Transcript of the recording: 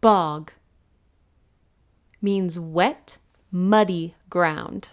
Bog means wet, muddy ground.